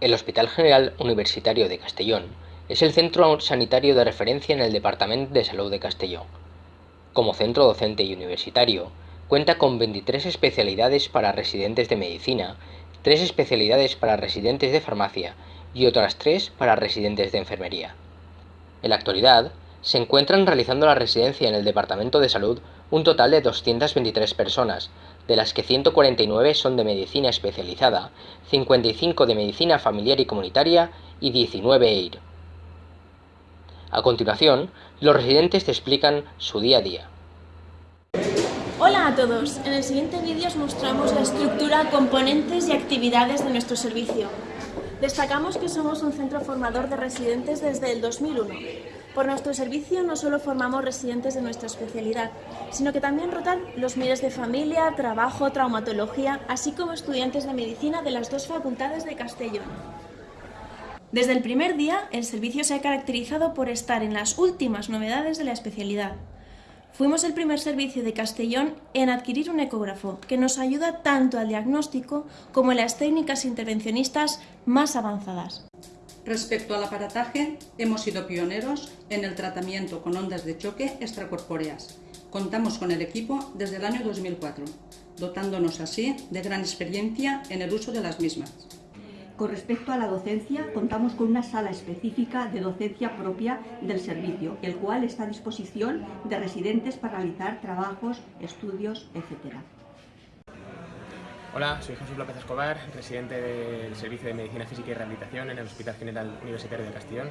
El Hospital General Universitario de Castellón es el centro sanitario de referencia en el Departamento de Salud de Castellón. Como centro docente y universitario, cuenta con 23 especialidades para residentes de medicina, 3 especialidades para residentes de farmacia y otras 3 para residentes de enfermería. En la actualidad, se encuentran realizando la residencia en el Departamento de Salud un total de 223 personas, de las que 149 son de medicina especializada, 55 de medicina familiar y comunitaria y 19 EIR. A continuación, los residentes te explican su día a día. Hola a todos, en el siguiente vídeo os mostramos la estructura, componentes y actividades de nuestro servicio. Destacamos que somos un centro formador de residentes desde el 2001. Por nuestro servicio no solo formamos residentes de nuestra especialidad, sino que también rotan los miles de familia, trabajo, traumatología, así como estudiantes de medicina de las dos facultades de Castellón. Desde el primer día, el servicio se ha caracterizado por estar en las últimas novedades de la especialidad. Fuimos el primer servicio de Castellón en adquirir un ecógrafo, que nos ayuda tanto al diagnóstico como en las técnicas intervencionistas más avanzadas. Respecto al aparataje, hemos sido pioneros en el tratamiento con ondas de choque extracorpóreas. Contamos con el equipo desde el año 2004, dotándonos así de gran experiencia en el uso de las mismas. Con respecto a la docencia, contamos con una sala específica de docencia propia del servicio, el cual está a disposición de residentes para realizar trabajos, estudios, etc. Hola, soy Jesús López Escobar, residente del Servicio de Medicina Física y Rehabilitación en el Hospital General Universitario de Castellón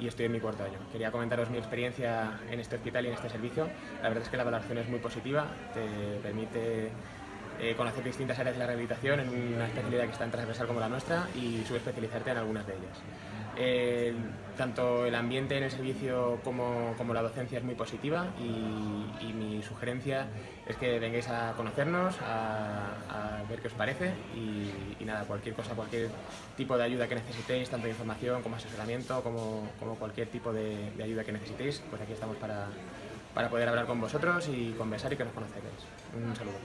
y estoy en mi cuarto año. Quería comentaros mi experiencia en este hospital y en este servicio. La verdad es que la valoración es muy positiva, te permite eh, conocer distintas áreas de la rehabilitación en una especialidad que es tan transversal como la nuestra y subespecializarte en algunas de ellas. Tanto el ambiente en el servicio como, como la docencia es muy positiva y, y, mi sugerencia es que vengáis a conocernos, a, ver qué os parece y, nada, cualquier cosa, cualquier tipo de ayuda que necesitéis, tanto de información como asesoramiento, como, como cualquier tipo de, de, ayuda que necesitéis, pues aquí estamos para, para poder hablar con vosotros y conversar y que nos conozcáis. Un saludo.